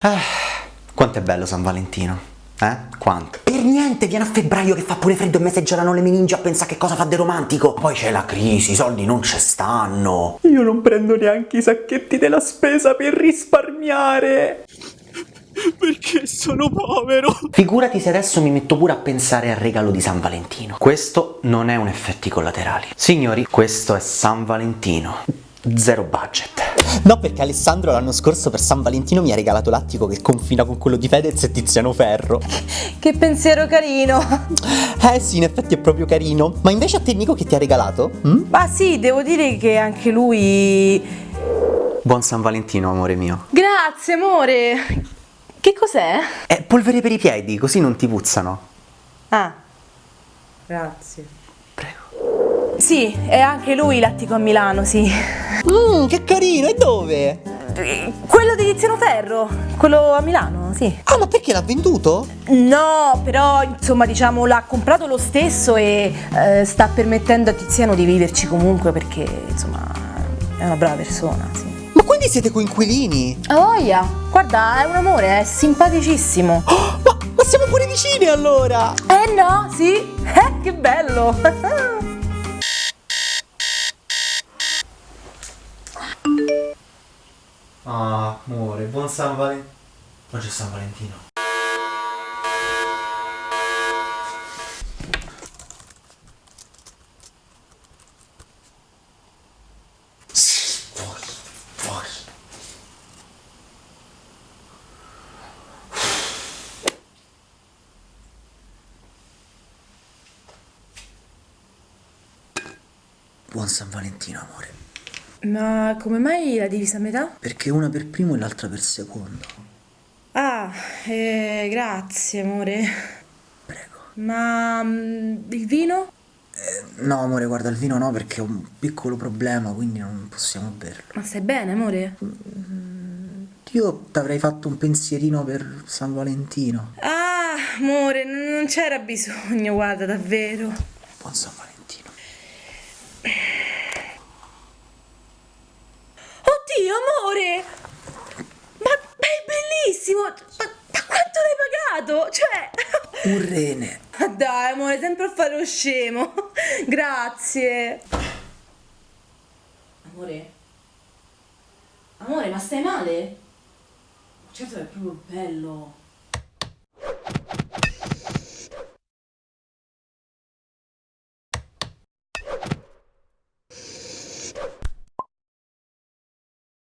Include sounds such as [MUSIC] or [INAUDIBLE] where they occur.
Eh, quanto è bello San Valentino. Eh? Quanto? Per niente, viene a febbraio che fa pure freddo e messeggiano le meningi a pensare che cosa fa di romantico. Poi c'è la crisi, i soldi non ci stanno. Io non prendo neanche i sacchetti della spesa per risparmiare. Perché sono povero. Figurati se adesso mi metto pure a pensare al regalo di San Valentino. Questo non è un effetti collaterali. Signori, questo è San Valentino. Zero budget. No, perché Alessandro l'anno scorso per San Valentino mi ha regalato l'attico che confina con quello di Fedez e Tiziano Ferro. [LAUGHS] Che pensiero carino! Eh sì, in effetti è proprio carino. Ma invece a te Nico che ti ha regalato? Mm? Ma sì, devo dire che anche lui... Buon San Valentino, amore mio. Grazie, amore! Che cos'è? È polvere per i piedi, così non ti puzzano. Ah, grazie. Prego. Sì, è anche lui l'attico a Milano, sì. Mmm, che carino, e dove? Quello di Tiziano Ferro, quello a Milano, sì. Ah, ma perché l'ha venduto? No, però insomma diciamo l'ha comprato lo stesso e eh, sta permettendo a Tiziano di viverci comunque perché insomma è una brava persona, sì. Ma quindi siete coinquilini? A voglia, guarda, è un amore, è simpaticissimo. Oh, [GASPS] ma, ma siamo pure vicini allora! Eh no, sì? [LAUGHS] Eh, che bello! [LAUGHS] Ah, amore, buon San Valentino. Oggi è San Valentino. Buon San Valentino, amore. Ma come mai la divisa a metà? Perché una per primo e l'altra per secondo. Ah, eh, grazie amore. Prego. Ma mm, il vino? No, amore, guarda, il vino no perché ho un piccolo problema, quindi non possiamo berlo. Ma stai bene amore? Io ti avrei fatto un pensierino per San Valentino. Ah, amore, non c'era bisogno, guarda, davvero. Buon San Valentino. Oddio, amore! Ma, ma è bellissimo! Ma, ma quanto l'hai pagato? Cioè... Un rene. Ma [LAUGHS] dai, amore, sempre a fare lo scemo. [LAUGHS] Grazie. Amore? Amore, ma stai male? Certo è proprio bello.